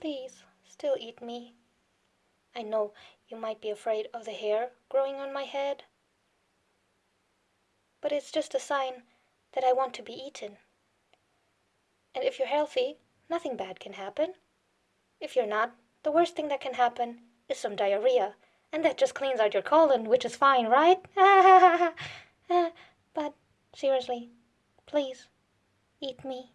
Please, still eat me. I know you might be afraid of the hair growing on my head, but it's just a sign that I want to be eaten. And if you're healthy, nothing bad can happen. If you're not, the worst thing that can happen is some diarrhea, and that just cleans out your colon, which is fine, right? but seriously, please, eat me.